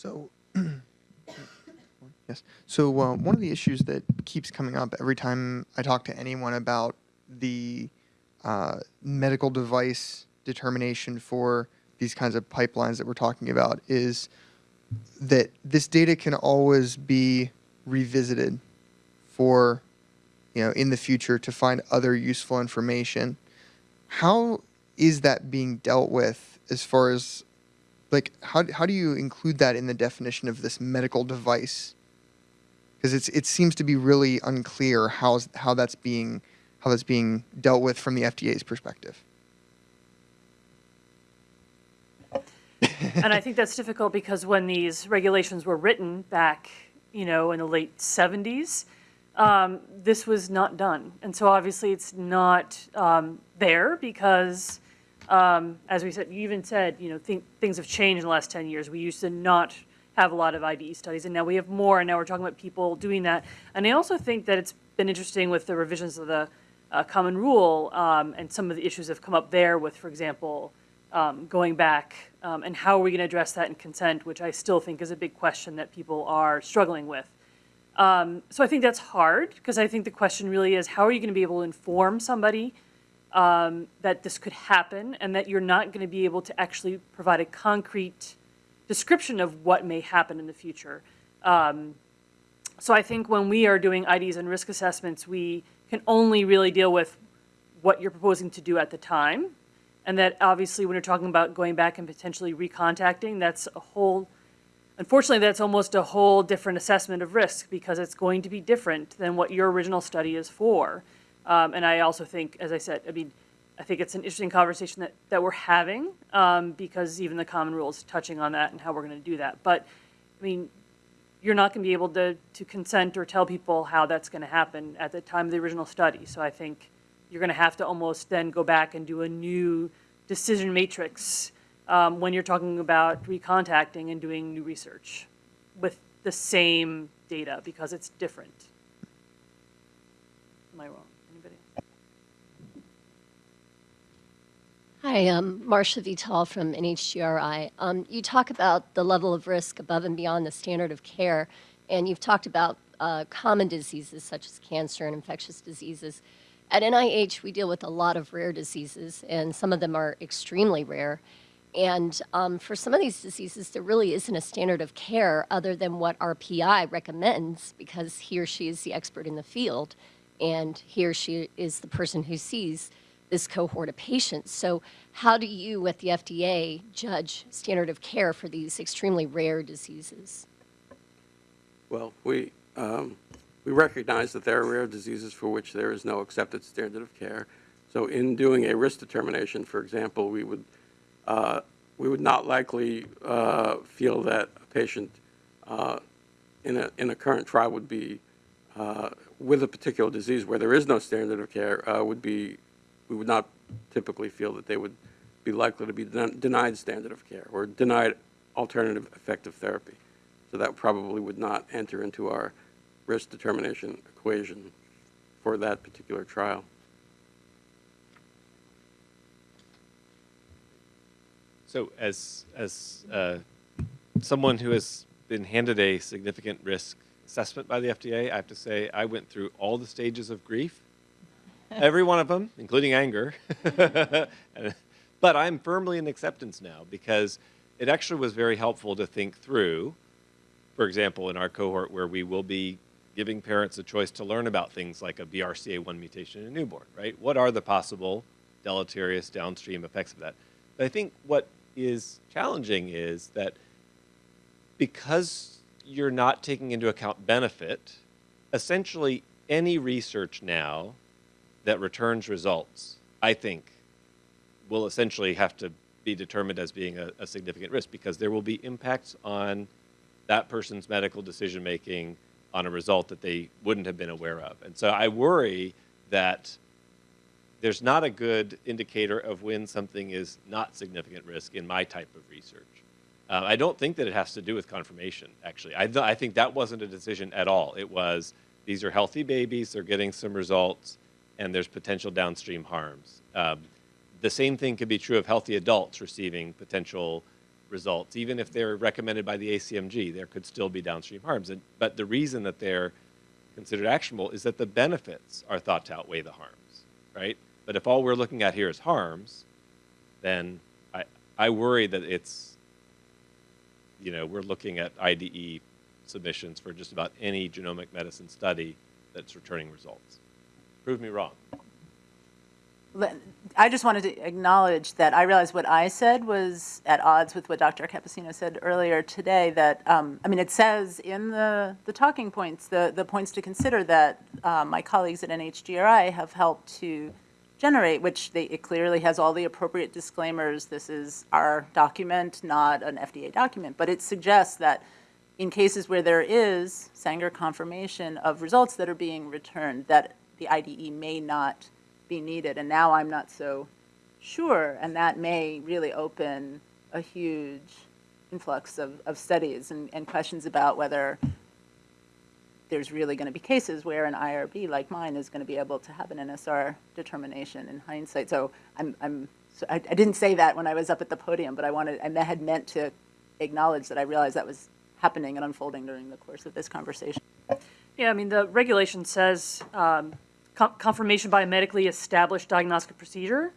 So, yes. So uh, one of the issues that keeps coming up every time I talk to anyone about the uh, medical device determination for these kinds of pipelines that we're talking about is that this data can always be revisited for, you know, in the future to find other useful information. How is that being dealt with as far as like how, how do you include that in the definition of this medical device because it's it seems to be really unclear how how that's being how that's being dealt with from the FDA's perspective. and I think that's difficult because when these regulations were written back, you know, in the late 70s, um, this was not done. And so obviously it's not um, there because, um, as we said, you even said, you know, th things have changed in the last 10 years. We used to not have a lot of IDE studies, and now we have more, and now we're talking about people doing that. And I also think that it's been interesting with the revisions of the uh, common rule um, and some of the issues have come up there with, for example, um, going back um, and how are we going to address that in consent, which I still think is a big question that people are struggling with. Um, so I think that's hard because I think the question really is how are you going to be able to inform somebody um, that this could happen and that you're not going to be able to actually provide a concrete description of what may happen in the future. Um, so I think when we are doing IDs and risk assessments, we can only really deal with what you're proposing to do at the time. And that obviously when you're talking about going back and potentially recontacting, that's a whole, unfortunately, that's almost a whole different assessment of risk because it's going to be different than what your original study is for. Um, and I also think, as I said, I mean, I think it's an interesting conversation that, that we're having um, because even the common rule is touching on that and how we're going to do that. But, I mean, you're not going to be able to, to consent or tell people how that's going to happen at the time of the original study. So I think you're going to have to almost then go back and do a new decision matrix um, when you're talking about recontacting and doing new research with the same data because it's different. Am I wrong? Hi, I'm Marcia Vital from NHGRI. Um, you talk about the level of risk above and beyond the standard of care, and you've talked about uh, common diseases such as cancer and infectious diseases. At NIH, we deal with a lot of rare diseases, and some of them are extremely rare. And um, for some of these diseases, there really isn't a standard of care other than what our PI recommends because he or she is the expert in the field, and he or she is the person who sees this cohort of patients. So how do you, at the FDA, judge standard of care for these extremely rare diseases? Well, we, um, we recognize that there are rare diseases for which there is no accepted standard of care. So in doing a risk determination, for example, we would, uh, we would not likely uh, feel that a patient uh, in, a, in a current trial would be, uh, with a particular disease where there is no standard of care, uh, would be we would not typically feel that they would be likely to be den denied standard of care or denied alternative effective therapy. So that probably would not enter into our risk determination equation for that particular trial. So as, as uh, someone who has been handed a significant risk assessment by the FDA, I have to say I went through all the stages of grief every one of them, including anger. but I'm firmly in acceptance now because it actually was very helpful to think through, for example, in our cohort where we will be giving parents a choice to learn about things like a BRCA1 mutation in a newborn, right? What are the possible deleterious downstream effects of that? But I think what is challenging is that because you're not taking into account benefit, essentially any research now that returns results, I think, will essentially have to be determined as being a, a significant risk because there will be impacts on that person's medical decision making on a result that they wouldn't have been aware of. And so I worry that there's not a good indicator of when something is not significant risk in my type of research. Uh, I don't think that it has to do with confirmation, actually. I, I think that wasn't a decision at all. It was, these are healthy babies, they're getting some results, and there's potential downstream harms. Um, the same thing could be true of healthy adults receiving potential results, even if they're recommended by the ACMG, there could still be downstream harms. And, but the reason that they're considered actionable is that the benefits are thought to outweigh the harms, right? But if all we're looking at here is harms, then I, I worry that it's, you know, we're looking at IDE submissions for just about any genomic medicine study that's returning results. Prove me wrong. I just wanted to acknowledge that I realized what I said was at odds with what Dr. Cappuccino said earlier today, that, um, I mean, it says in the, the talking points, the, the points to consider that uh, my colleagues at NHGRI have helped to generate, which they, it clearly has all the appropriate disclaimers. This is our document, not an FDA document, but it suggests that in cases where there is Sanger confirmation of results that are being returned, that the IDE may not be needed. And now I'm not so sure, and that may really open a huge influx of, of studies and, and questions about whether there's really going to be cases where an IRB like mine is going to be able to have an NSR determination in hindsight. So I'm, I'm, so I, I didn't say that when I was up at the podium, but I wanted, I had meant to acknowledge that I realized that was happening and unfolding during the course of this conversation. Yeah, I mean, the regulation says um, confirmation by a medically established diagnostic procedure,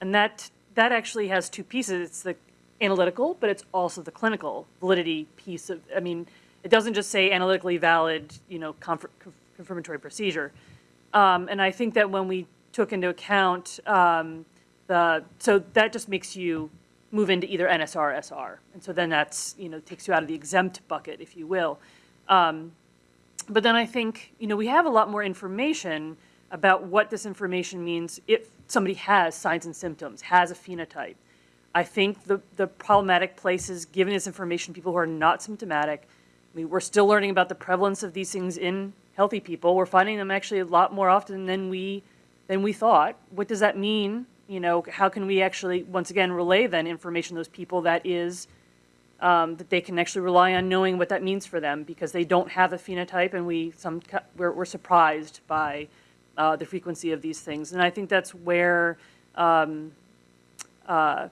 and that, that actually has two pieces. It's the analytical, but it's also the clinical validity piece of, I mean, it doesn't just say analytically valid, you know, confir- confirmatory procedure. Um, And I think that when we took into account um, the, so that just makes you move into either NSR or SR. And so then that's, you know, takes you out of the exempt bucket, if you will. Um, But then I think, you know, we have a lot more information about what this information means if somebody has signs and symptoms, has a phenotype. I think the, the problematic place is giving this information to people who are not symptomatic. I mean, we're still learning about the prevalence of these things in healthy people. We're finding them actually a lot more often than we, than we thought. What does that mean? You know, how can we actually, once again, relay then information to those people that is, um, that they can actually rely on knowing what that means for them because they don't have a phenotype and we, some, we're, we're surprised by uh, the frequency of these things. And I think that's where, um, uh,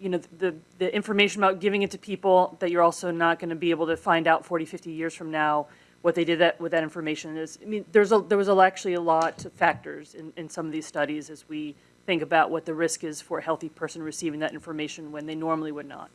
you know, the, the information about giving it to people that you're also not going to be able to find out 40, 50 years from now what they did that, with that information is, I mean, there's a, there was a- actually a lot of factors in, in some of these studies as we think about what the risk is for a healthy person receiving that information when they normally would not.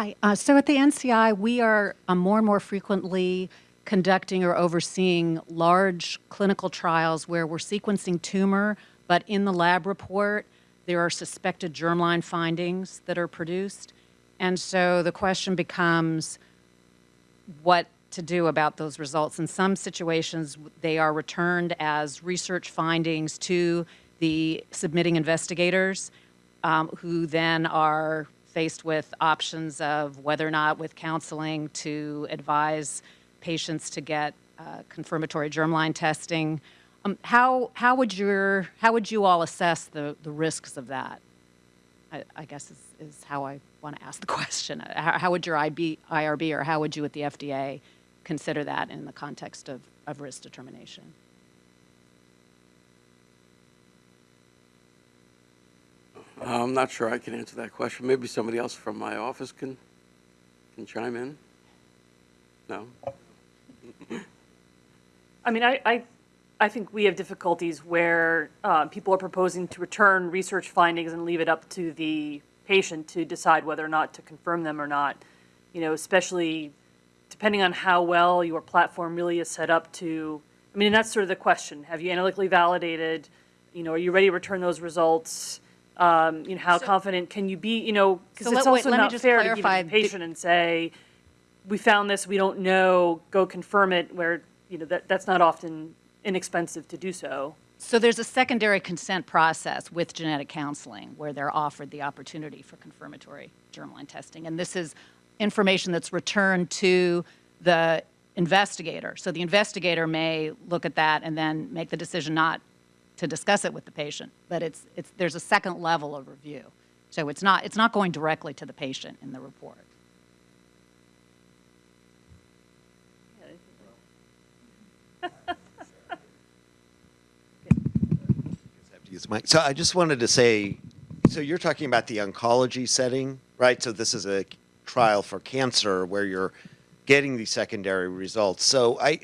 Hi. Uh, so at the NCI, we are uh, more and more frequently conducting or overseeing large clinical trials where we're sequencing tumor, but in the lab report, there are suspected germline findings that are produced. And so the question becomes what to do about those results. In some situations, they are returned as research findings to the submitting investigators, um, who then are faced with options of whether or not, with counseling, to advise patients to get uh, confirmatory germline testing. Um, how how would your how would you all assess the the risks of that? I, I guess is, is how I want to ask the question. How, how would your IB, IRB or how would you at the FDA consider that in the context of, of risk determination? I'm not sure I can answer that question. Maybe somebody else from my office can, can chime in? No? I mean, I, I, I think we have difficulties where uh, people are proposing to return research findings and leave it up to the patient to decide whether or not to confirm them or not. You know, especially depending on how well your platform really is set up to, I mean, that's sort of the question. Have you analytically validated? You know, are you ready to return those results? Um, you know, how confident can you be? You know, because So it's let- also let me not just fair to give it to the the- patient and say, we found this, we don't know, go confirm it, where, you know, that, that's not often inexpensive to do so. So there's a secondary consent process with genetic counseling where they're offered the opportunity for confirmatory germline testing. And this is information that's returned to the investigator. So the investigator may look at that and then make the decision not to discuss it with the patient. But it's, it's, there's a second level of review. So it's not, it's not going directly to the patient in the report. So I just wanted to say, so you're talking about the oncology setting, right? So this is a trial for cancer where you're getting these secondary results. So I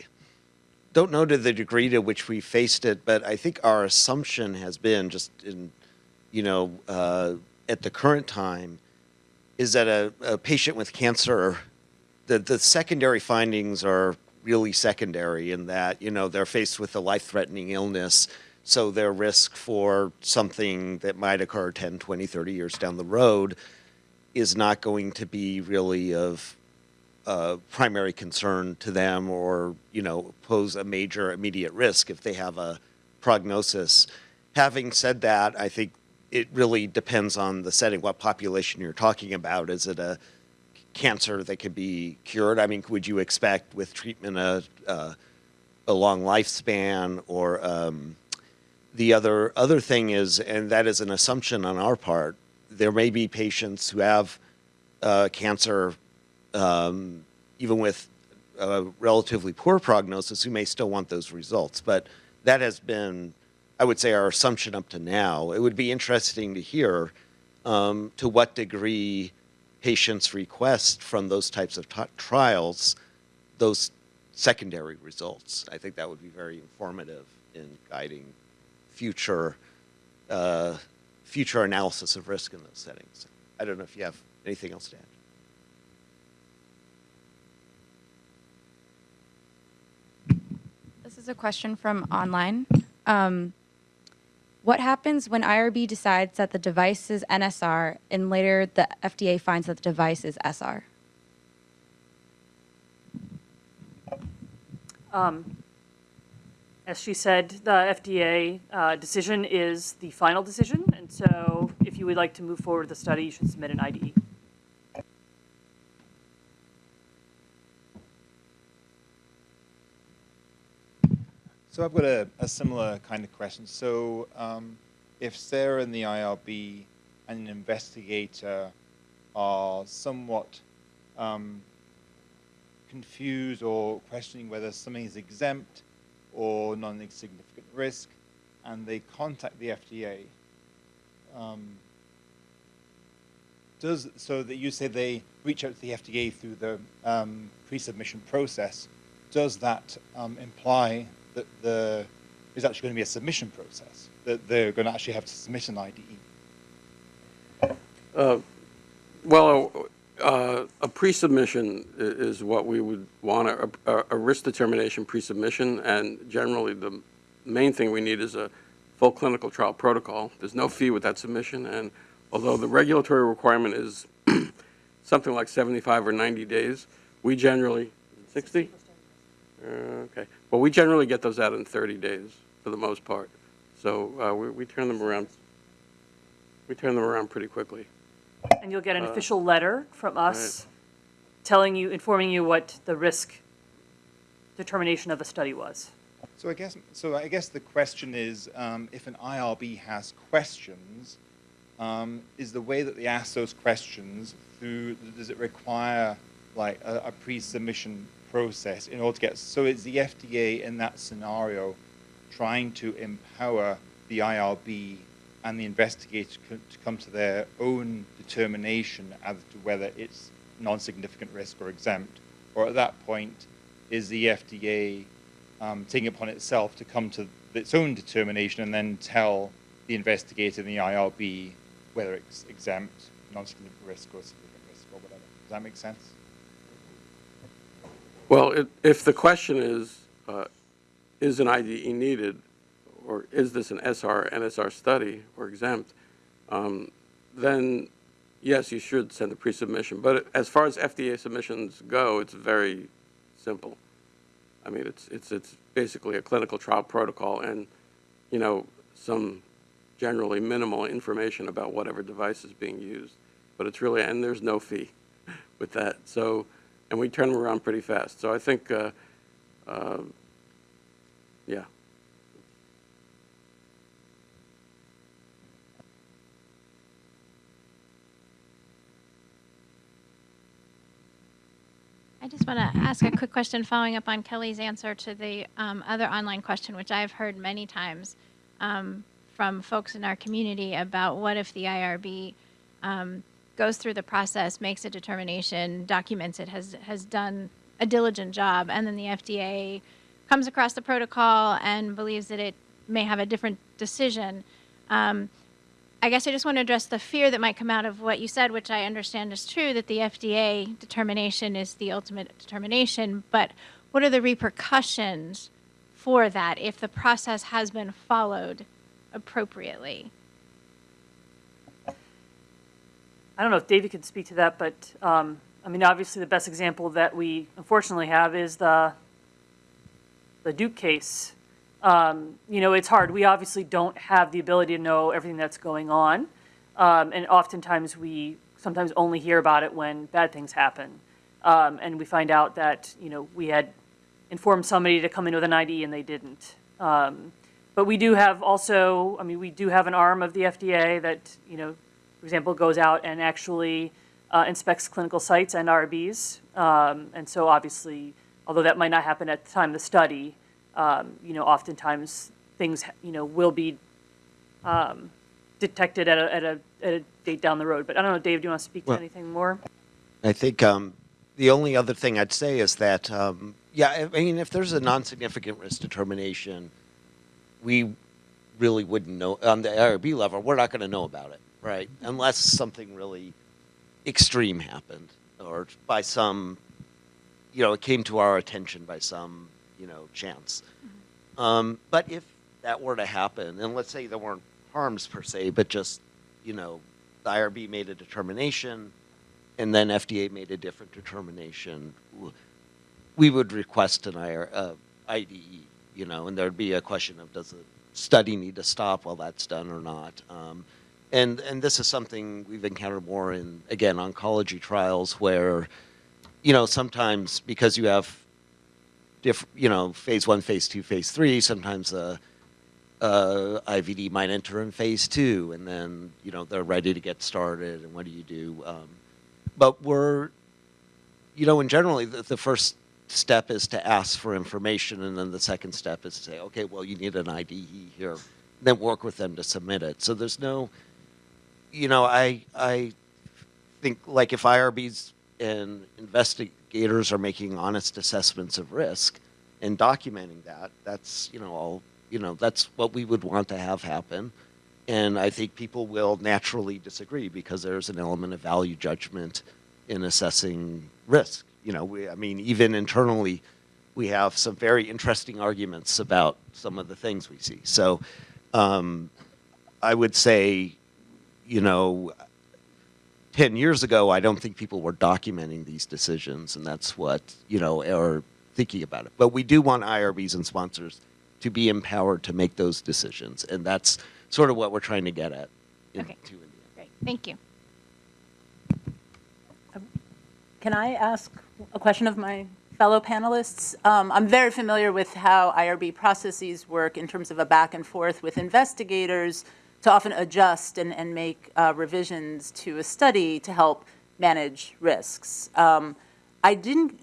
don't know to the degree to which we faced it, but I think our assumption has been just in, you know, uh, at the current time, is that a, a patient with cancer, the, the secondary findings are really secondary in that, you know, they're faced with a life-threatening illness, so their risk for something that might occur 10, 20, 30 years down the road is not going to be really of uh, primary concern to them or, you know, pose a major immediate risk if they have a prognosis. Having said that, I think it really depends on the setting, what population you're talking about. Is it a cancer that could be cured? I mean, would you expect with treatment a, a, a long lifespan or um, the other other thing is, and that is an assumption on our part, there may be patients who have uh, cancer um, even with a relatively poor prognosis who may still want those results. But that has been, I would say, our assumption up to now. It would be interesting to hear um, to what degree patients request from those types of trials those secondary results. I think that would be very informative in guiding future uh, future analysis of risk in those settings. I don't know if you have anything else to add. This is a question from online. Um, what happens when IRB decides that the device is NSR and later the FDA finds that the device is SR? As she said, the FDA uh, decision is the final decision, and so if you would like to move forward with the study, you should submit an. IDE. So I've got a, a similar kind of question. So um, if Sarah and the IRB and an investigator are somewhat um, confused or questioning whether something is exempt or non-significant risk, and they contact the FDA, um, does so that you say they reach out to the FDA through the um, pre-submission process? Does that um, imply that there is actually going to be a submission process that they're going to actually have to submit an IDE? Uh, Well, uh, a pre-submission is what we would want, a- a a risk determination pre-submission, and generally, the main thing we need is a full clinical trial protocol. There's no fee with that submission, and although the regulatory requirement is something like 75 or 90 days, we generally, 60? Uh, Okay, well, we generally get those out in 30 days, for the most part. So uh, we we turn them around, we turn them around pretty quickly. And you'll get an official letter from us telling you, informing you what the risk determination of the study was. So I guess so. I guess the question is, um, if an IRB has questions, um, is the way that they ask those questions through? Does it require like a, a pre-submission process in order to get? So is the FDA in that scenario trying to empower the IRB and the investigator to come to their own determination as to whether it's non-significant risk or exempt, or at that point, is the FDA um, taking upon itself to come to its own determination and then tell the investigator and the IRB whether it's exempt, non-significant risk, or significant risk, or whatever. Does that make sense? Well, it- if the question is, uh, is an IDE needed, or is this an SR, NSR study or exempt, um, then yes, you should send a pre-submission. But as far as FDA submissions go, it's very simple. I mean, it's, it's, it's basically a clinical trial protocol and, you know, some generally minimal information about whatever device is being used. But it's really, and there's no fee with that. So, and we turn them around pretty fast. So I think, uh, uh, yeah. I just want to ask a quick question following up on Kelly's answer to the um, other online question, which I've heard many times um, from folks in our community about what if the IRB um, goes through the process, makes a determination, documents it, has has done a diligent job, and then the FDA comes across the protocol and believes that it may have a different decision. Um, I guess I just want to address the fear that might come out of what you said, which I understand is true, that the FDA determination is the ultimate determination. But what are the repercussions for that if the process has been followed appropriately? I don't know if David could speak to that, but, um, I mean, obviously, the best example that we unfortunately have is the, the Duke case. Um, you know, it's hard. We obviously don't have the ability to know everything that's going on. Um, and oftentimes, we sometimes only hear about it when bad things happen. Um, and we find out that, you know, we had informed somebody to come in with an ID and they didn't. Um, but we do have also, I mean, we do have an arm of the FDA that, you know, for example, goes out and actually uh, inspects clinical sites and IRBs. Um, and so obviously, although that might not happen at the time of the study, um, you know, oftentimes things, you know, will be um, detected at a, at a, at a date down the road. But I don't know, Dave, do you want to speak to anything more? I think um, the only other thing I'd say is that, um, yeah, I mean, if there's a non-significant risk determination, we really wouldn't know on the IRB level. We're not going to know about it, right? Unless something really extreme happened, or by some, you know, it came to our attention by some, you know, chance. Um, but if that were to happen, and let's say there weren't harms per se, but just, you know, the IRB made a determination, and then FDA made a different determination, we would request an IR, uh, IDE, you know, and there'd be a question of does the study need to stop while that's done or not? Um, and and this is something we've encountered more in again oncology trials where, you know, sometimes because you have diff, you know, phase one, phase two, phase three, sometimes uh, uh, IVD might enter in phase two, and then you know they're ready to get started. And what do you do? Um, but we're, you know, and generally the, the first step is to ask for information, and then the second step is to say, okay, well, you need an IDE here. Then work with them to submit it. So there's no, you know, I I think like if IRBs and investigators are making honest assessments of risk and documenting that, that's you know all you know that's what we would want to have happen. And I think people will naturally disagree because there's an element of value judgment in assessing risk. You know, we, I mean, even internally, we have some very interesting arguments about some of the things we see. So um, I would say, you know, 10 years ago, I don't think people were documenting these decisions, and that's what, you know, are thinking about it. But we do want IRBs and sponsors to be empowered to make those decisions, and that's sort of what we're trying to get at. in- Okay. to in the end. Great, thank you. Can I ask a question of my fellow panelists? Um, I'm very familiar with how IRB processes work in terms of a back and forth with investigators to often adjust and, and make uh, revisions to a study to help manage risks. Um, I didn't,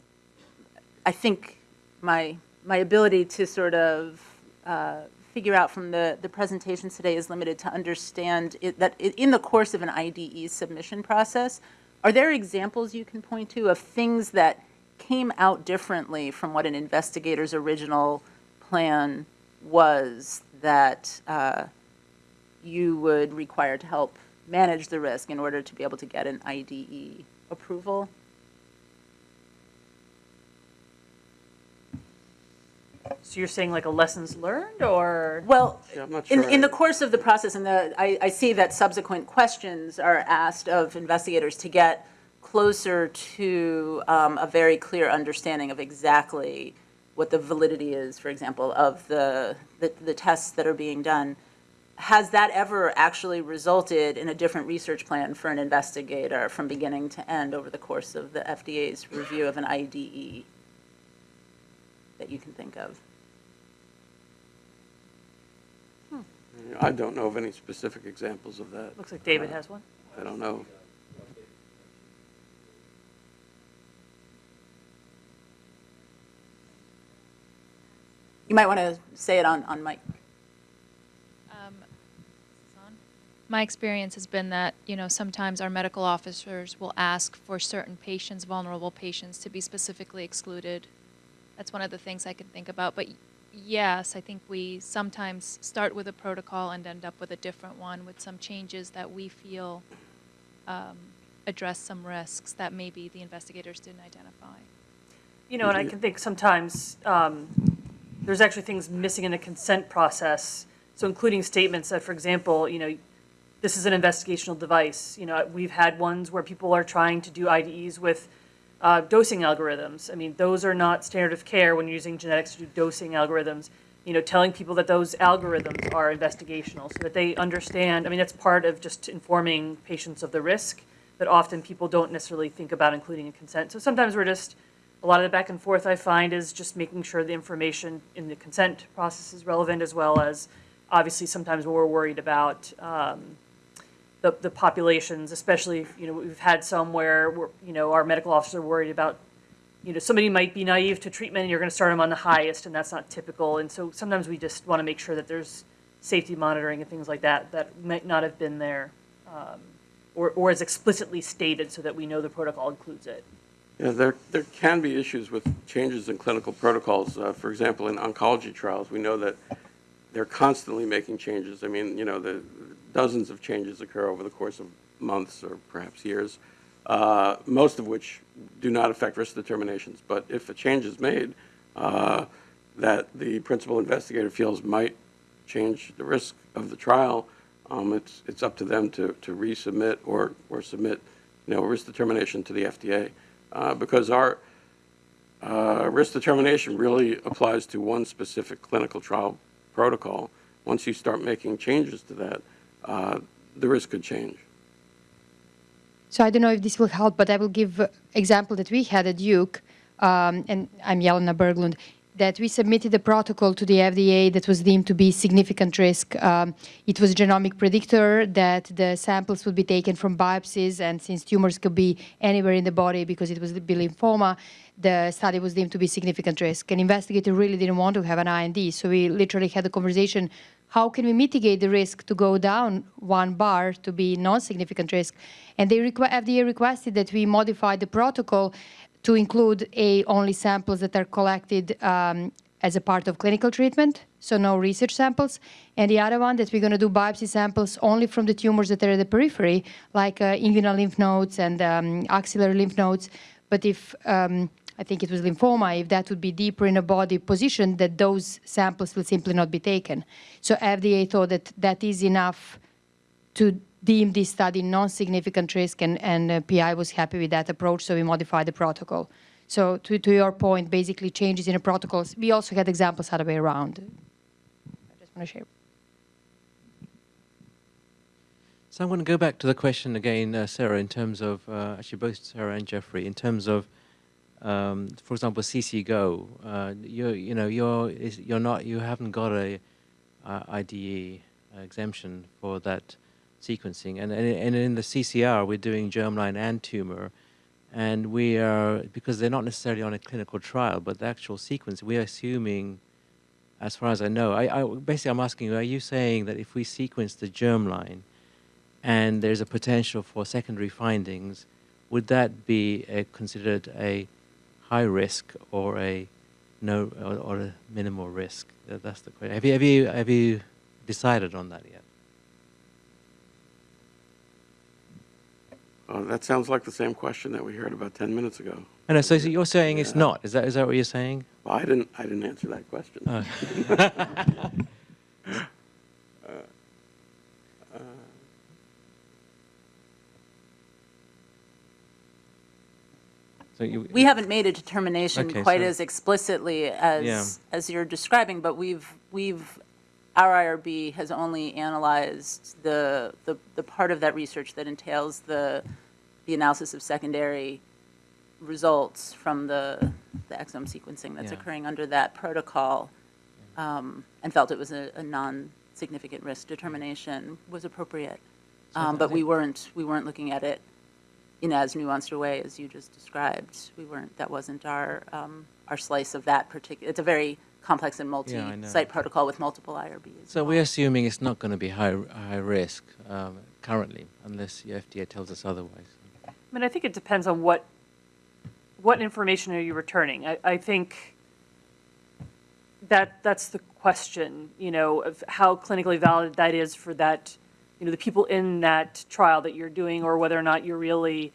I think my, my ability to sort of uh, figure out from the, the presentations today is limited to understand it, that in the course of an IDE submission process, are there examples you can point to of things that came out differently from what an investigator's original plan was that uh, you would require to help manage the risk in order to be able to get an IDE approval? So you're saying like a lessons learned or? Well, Yeah, I'm not in, sure in the course of the process, and the, I, I see that subsequent questions are asked of investigators to get closer to um, a very clear understanding of exactly what the validity is, for example, of the, the, the tests that are being done. Has that ever actually resulted in a different research plan for an investigator from beginning to end over the course of the FDA's review of an IDE that you can think of? Hmm. I don't know of any specific examples of that. Looks like David has one. I don't know. You might want to say it on, on mic. Um, my experience has been that, you know, sometimes our medical officers will ask for certain patients, vulnerable patients, to be specifically excluded. That's one of the things I can think about. But yes, I think we sometimes start with a protocol and end up with a different one with some changes that we feel um, address some risks that maybe the investigators didn't identify. You know, and I can think sometimes um, there's actually things missing in the consent process. So including statements that, for example, you know, this is an investigational device. You know, we've had ones where people are trying to do IDEs with uh, dosing algorithms. I mean, those are not standard of care when you're using genetics to do dosing algorithms. You know, telling people that those algorithms are investigational so that they understand. I mean, that's part of just informing patients of the risk that often people don't necessarily think about including in consent. So sometimes we're just, a lot of the back and forth I find is just making sure the information in the consent process is relevant as well as, obviously, sometimes we're worried about um, the, the populations, especially, you know, we've had some where, you know, our medical officers are worried about, you know, somebody might be naive to treatment and you're going to start them on the highest and that's not typical. And so sometimes we just want to make sure that there's safety monitoring and things like that that might not have been there um, or, or is explicitly stated so that we know the protocol includes it. Yeah, there, there can be issues with changes in clinical protocols. Uh, For example, in oncology trials, we know that they're constantly making changes. I mean, you know, the dozens of changes occur over the course of months or perhaps years, uh, most of which do not affect risk determinations. But if a change is made uh, that the principal investigator feels might change the risk of the trial, um, it's, it's up to them to, to resubmit or, or submit, you know, risk determination to the FDA. Uh, because our, uh, risk determination really applies to one specific clinical trial protocol. Once you start making changes to that, uh, the risk could change. So I don't know if this will help, but I will give example that we had at Duke, um, and I'm Jelena Berglund, that we submitted a protocol to the FDA that was deemed to be significant risk. Um, it was a genomic predictor that the samples would be taken from biopsies, and since tumors could be anywhere in the body because it was be lymphoma, the study was deemed to be significant risk. An investigator really didn't want to have an IND, so we literally had a conversation how can we mitigate the risk to go down one bar to be non-significant risk? And they requ- FDA requested that we modify the protocol to include a only samples that are collected um, as a part of clinical treatment, so no research samples. And the other one that we're going to do biopsy samples only from the tumors that are at the periphery, like uh, inguinal lymph nodes and um, axillary lymph nodes. But if um, I think it was lymphoma, if that would be deeper in a body position, that those samples will simply not be taken. So FDA thought that that is enough to deem this study non-significant risk, and, and uh, PI was happy with that approach, so we modified the protocol. So to, to your point, basically changes in the protocols. We also had examples other way around. I just want to share. So I'm going to go back to the question again, uh, Sarah, in terms of, uh, actually both Sarah and Jeffrey, in terms of, um, for example, CC Go. Uh, you you know you're you're not you haven't got a IDE exemption for that sequencing, and, and and in the CCR we're doing germline and tumor, and we are because they're not necessarily on a clinical trial, but the actual sequence we're assuming. As far as I know, I, I basically I'm asking you: Are you saying that if we sequence the germline, and there's a potential for secondary findings, would that be a, considered a high risk or a no or, or a minimal risk? That's the question. Have you have you have you decided on that yet? Uh, That sounds like the same question that we heard about 10 minutes ago. I know. So so you're saying it's not. Is that is that what you're saying? Well, I didn't, I didn't answer that question. Oh. So you, We haven't made a determination Okay, quite so- as explicitly Yeah. as, as you're describing, but we've, we've, our IRB has only analyzed the, the, the part of that research that entails the, the analysis of secondary results from the, the exome sequencing that's Yeah. occurring under that protocol, um, and felt it was a, a non-significant risk determination was appropriate. So Um, but we weren't, we weren't looking at it in as nuanced a way as you just described. We weren't, that wasn't our, um, our slice of that particular, it's a very complex and Yeah, I know. multi-site protocol with multiple IRBs. So we're assuming it's not going to be high high risk um, currently, unless the FDA tells us otherwise. I mean, I think it depends on what, what information are you returning? I, I think that, that's the question, you know, of how clinically valid that is for that, you know, the people in that trial that you're doing, or whether or not you're really,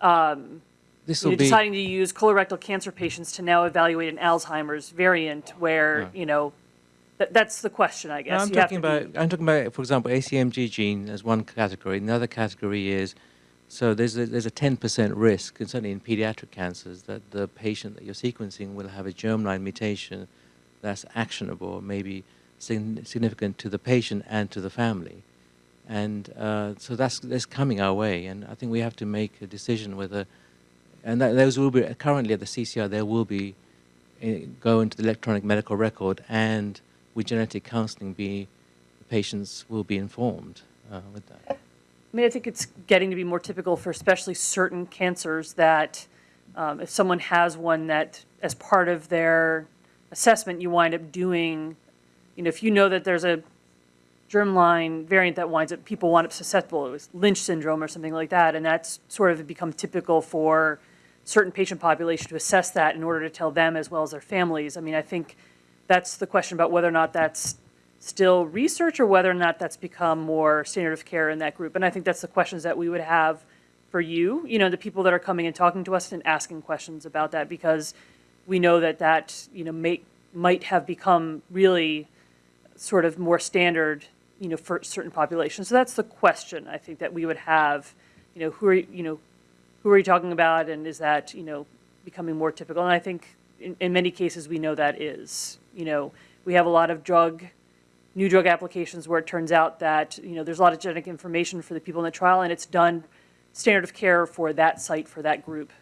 um, This you will know, be deciding to use colorectal cancer patients to now evaluate an Alzheimer's variant where, Right. you know, that, that's the question, I No, guess. I'm You talking about I'm talking about, for example, ACMG gene as one category. Another category is so there's a, there's a 10% risk, and certainly in pediatric cancers, that the patient that you're sequencing will have a germline mutation that's actionable, maybe significant to the patient and to the family. And uh, so that's that's coming our way, and I think we have to make a decision whether, and that, those will be currently at the CCR. There will be uh, go into the electronic medical record, and with genetic counseling, be the patients will be informed uh, with that. I mean, I think it's getting to be more typical for especially certain cancers that um, if someone has one that, as part of their assessment, you wind up doing, you know, if you know that there's a germline variant that winds up, people wind up susceptible, it was Lynch syndrome or something like that, and that's sort of become typical for certain patient population to assess that in order to tell them as well as their families. I mean, I think that's the question about whether or not that's still research or whether or not that's become more standard of care in that group. And I think that's the questions that we would have for you, you know, the people that are coming and talking to us and asking questions about that because we know that that, you know, may, might have become really sort of more standard, you know, for certain populations. So that's the question I think that we would have, you know, who are, you know, who are you talking about and is that, you know, becoming more typical? And I think in, in many cases, we know that is, you know, we have a lot of drug, new drug applications where it turns out that, you know, there's a lot of genetic information for the people in the trial and it's done standard of care for that site, for that group.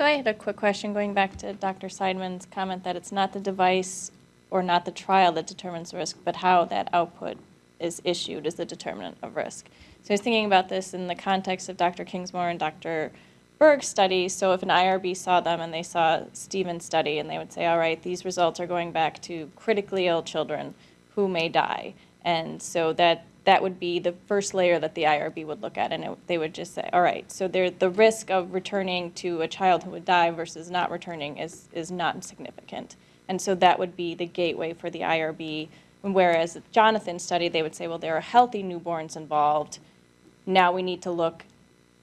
So I had a quick question going back to Dr. Seidman's comment that it's not the device or not the trial that determines risk, but how that output is issued is the determinant of risk. So I was thinking about this in the context of Dr. Kingsmore and Dr. Berg's study. So if an IRB saw them and they saw Stephen's study and they would say, all right, these results are going back to critically ill children who may die. And so that that would be the first layer that the IRB would look at, and it, they would just say, all right, so there, the risk of returning to a child who would die versus not returning is, is not significant. And so that would be the gateway for the IRB. Whereas Jonathan's study, they would say, well, there are healthy newborns involved. Now we need to look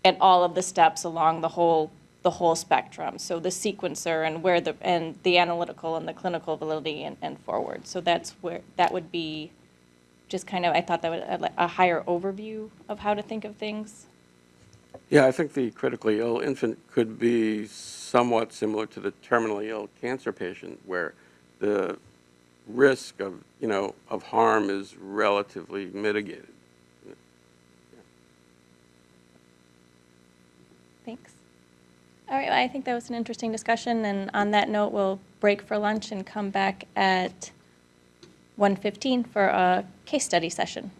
at all of the steps along the whole the whole spectrum. So the sequencer and where the and the analytical and the clinical validity and, and forward. So that's where that would be just kind of I thought that was a, a higher overview of how to think of things. Yeah, I think the critically ill infant could be somewhat similar to the terminally ill cancer patient, where the risk of, you know, of harm is relatively mitigated. Thanks. All right, well, I think that was an interesting discussion, and on that note, we'll break for lunch and come back at 1:15 for a case study session.